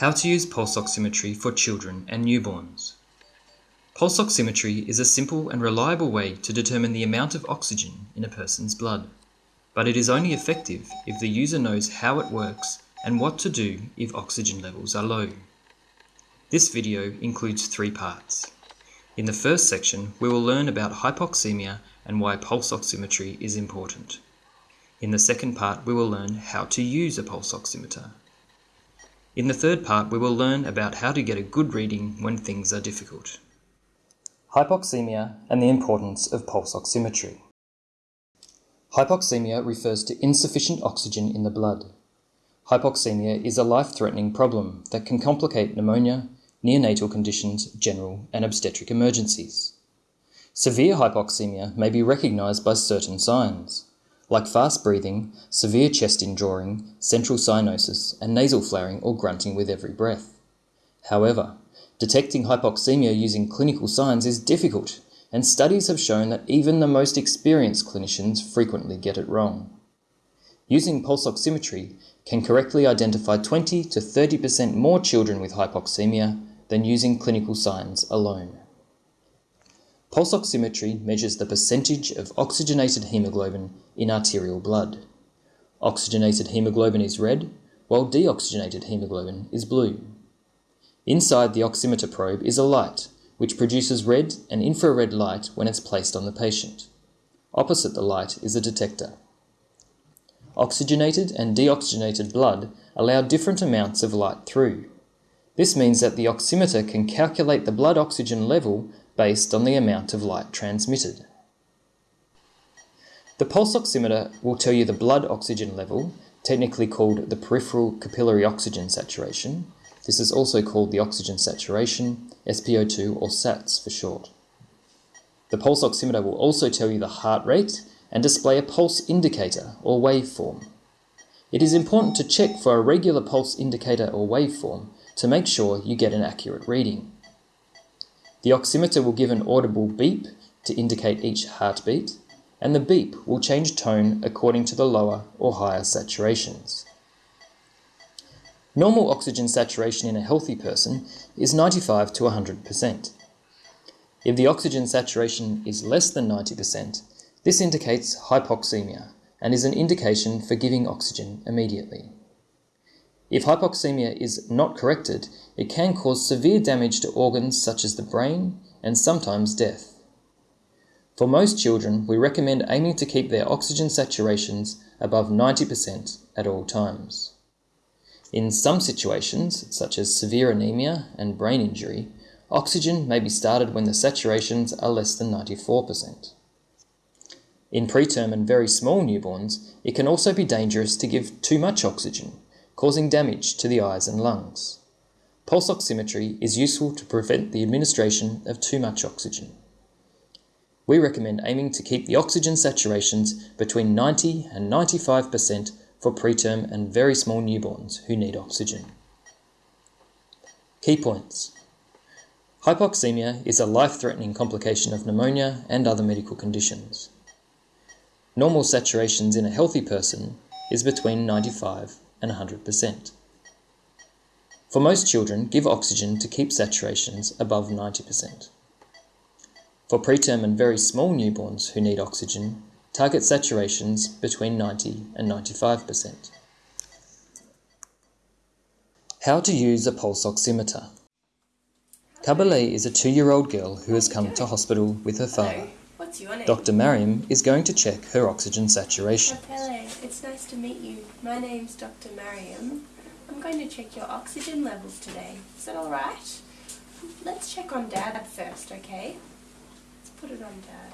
How to use pulse oximetry for children and newborns. Pulse oximetry is a simple and reliable way to determine the amount of oxygen in a person's blood, but it is only effective if the user knows how it works and what to do if oxygen levels are low. This video includes three parts. In the first section, we will learn about hypoxemia and why pulse oximetry is important. In the second part, we will learn how to use a pulse oximeter. In the third part, we will learn about how to get a good reading when things are difficult. Hypoxemia and the importance of pulse oximetry. Hypoxemia refers to insufficient oxygen in the blood. Hypoxemia is a life-threatening problem that can complicate pneumonia, neonatal conditions, general and obstetric emergencies. Severe hypoxemia may be recognized by certain signs like fast breathing, severe chest indrawing, central cyanosis, and nasal flaring or grunting with every breath. However, detecting hypoxemia using clinical signs is difficult, and studies have shown that even the most experienced clinicians frequently get it wrong. Using pulse oximetry can correctly identify 20 to 30% more children with hypoxemia than using clinical signs alone. Pulse oximetry measures the percentage of oxygenated hemoglobin in arterial blood. Oxygenated hemoglobin is red, while deoxygenated hemoglobin is blue. Inside the oximeter probe is a light, which produces red and infrared light when it's placed on the patient. Opposite the light is a detector. Oxygenated and deoxygenated blood allow different amounts of light through. This means that the oximeter can calculate the blood oxygen level based on the amount of light transmitted. The pulse oximeter will tell you the blood oxygen level, technically called the peripheral capillary oxygen saturation. This is also called the oxygen saturation, SpO2 or SATS for short. The pulse oximeter will also tell you the heart rate and display a pulse indicator or waveform. It is important to check for a regular pulse indicator or waveform to make sure you get an accurate reading. The oximeter will give an audible beep to indicate each heartbeat, and the beep will change tone according to the lower or higher saturations. Normal oxygen saturation in a healthy person is 95 to 100%. If the oxygen saturation is less than 90%, this indicates hypoxemia and is an indication for giving oxygen immediately. If hypoxemia is not corrected, it can cause severe damage to organs such as the brain and sometimes death. For most children, we recommend aiming to keep their oxygen saturations above 90% at all times. In some situations, such as severe anemia and brain injury, oxygen may be started when the saturations are less than 94%. In preterm and very small newborns, it can also be dangerous to give too much oxygen, causing damage to the eyes and lungs. Pulse oximetry is useful to prevent the administration of too much oxygen. We recommend aiming to keep the oxygen saturations between 90 and 95% for preterm and very small newborns who need oxygen. Key points. Hypoxemia is a life-threatening complication of pneumonia and other medical conditions. Normal saturations in a healthy person is between 95 and 100%. For most children, give oxygen to keep saturations above 90%. For preterm and very small newborns who need oxygen, target saturations between 90 and 95%. How to use a pulse oximeter. Kabale is a two-year-old girl who has come to hospital with her father. What's your name? Dr. Mariam is going to check her oxygen saturation. Kapele, it's nice to meet you. My name's Dr. Mariam. I'm going to check your oxygen levels today. Is that alright? Let's check on Dad first, okay? Let's put it on Dad.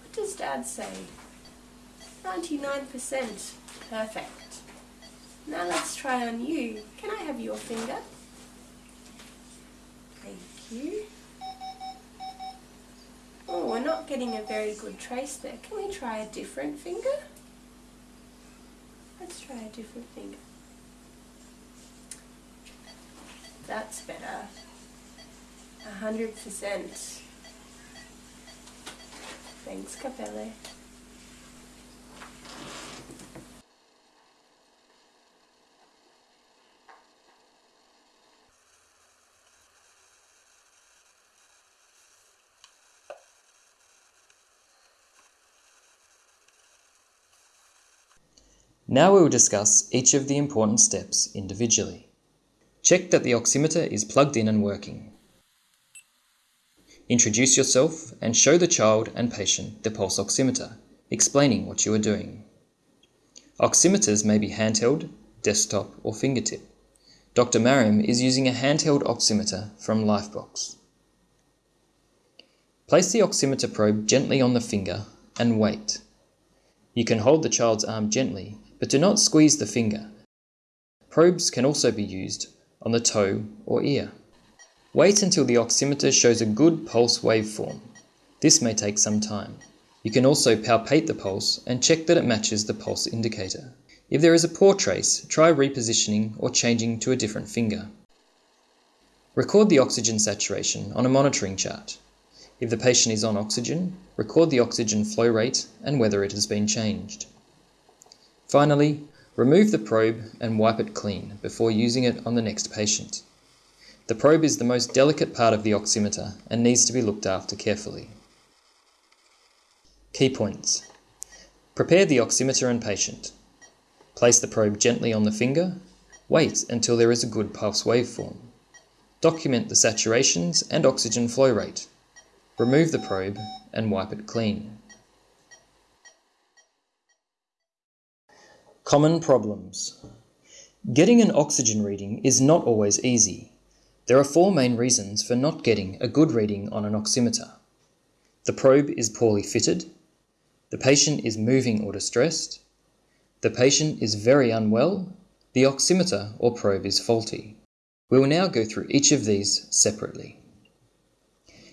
What does Dad say? 99%. Perfect. Now let's try on you. Can I have your finger? Thank you. Oh, we're not getting a very good trace there. Can we try a different finger? Let's try a different finger. That's better. A hundred percent. Thanks, Capelle. Now we will discuss each of the important steps individually. Check that the oximeter is plugged in and working. Introduce yourself and show the child and patient the pulse oximeter, explaining what you are doing. Oximeters may be handheld, desktop, or fingertip. Dr. Mariam is using a handheld oximeter from Lifebox. Place the oximeter probe gently on the finger and wait. You can hold the child's arm gently, but do not squeeze the finger. Probes can also be used on the toe or ear. Wait until the oximeter shows a good pulse waveform. This may take some time. You can also palpate the pulse and check that it matches the pulse indicator. If there is a poor trace, try repositioning or changing to a different finger. Record the oxygen saturation on a monitoring chart. If the patient is on oxygen, record the oxygen flow rate and whether it has been changed. Finally, remove the probe and wipe it clean before using it on the next patient. The probe is the most delicate part of the oximeter and needs to be looked after carefully. Key points. Prepare the oximeter and patient. Place the probe gently on the finger. Wait until there is a good pulse waveform. Document the saturations and oxygen flow rate. Remove the probe and wipe it clean. Common problems. Getting an oxygen reading is not always easy. There are four main reasons for not getting a good reading on an oximeter. The probe is poorly fitted, the patient is moving or distressed, the patient is very unwell, the oximeter or probe is faulty. We will now go through each of these separately.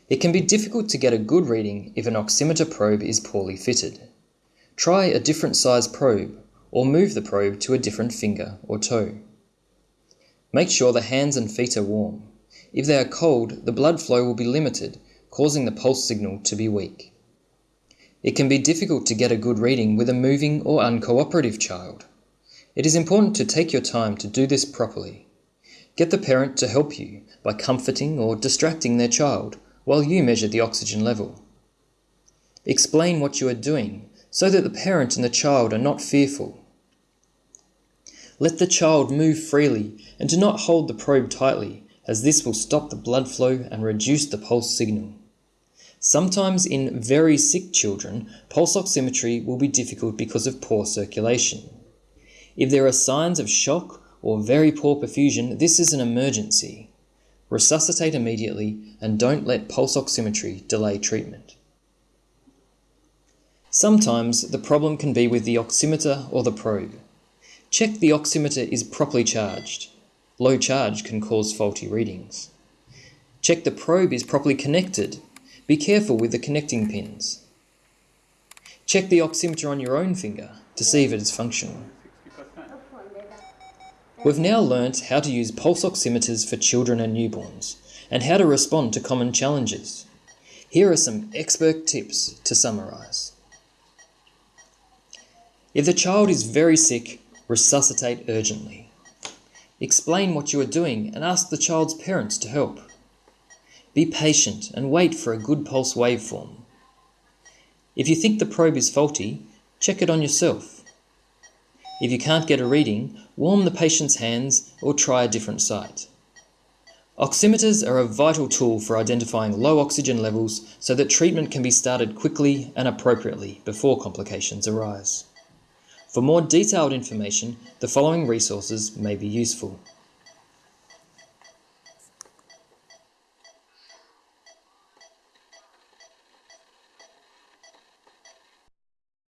It can be difficult to get a good reading if an oximeter probe is poorly fitted. Try a different size probe or move the probe to a different finger or toe. Make sure the hands and feet are warm. If they are cold, the blood flow will be limited, causing the pulse signal to be weak. It can be difficult to get a good reading with a moving or uncooperative child. It is important to take your time to do this properly. Get the parent to help you by comforting or distracting their child while you measure the oxygen level. Explain what you are doing so that the parent and the child are not fearful. Let the child move freely and do not hold the probe tightly, as this will stop the blood flow and reduce the pulse signal. Sometimes in very sick children, pulse oximetry will be difficult because of poor circulation. If there are signs of shock or very poor perfusion, this is an emergency. Resuscitate immediately and don't let pulse oximetry delay treatment. Sometimes the problem can be with the oximeter or the probe. Check the oximeter is properly charged. Low charge can cause faulty readings. Check the probe is properly connected. Be careful with the connecting pins. Check the oximeter on your own finger to see if it is functional. We've now learnt how to use pulse oximeters for children and newborns, and how to respond to common challenges. Here are some expert tips to summarise. If the child is very sick, resuscitate urgently. Explain what you are doing and ask the child's parents to help. Be patient and wait for a good pulse waveform. If you think the probe is faulty, check it on yourself. If you can't get a reading, warm the patient's hands or try a different site. Oximeters are a vital tool for identifying low oxygen levels so that treatment can be started quickly and appropriately before complications arise. For more detailed information, the following resources may be useful.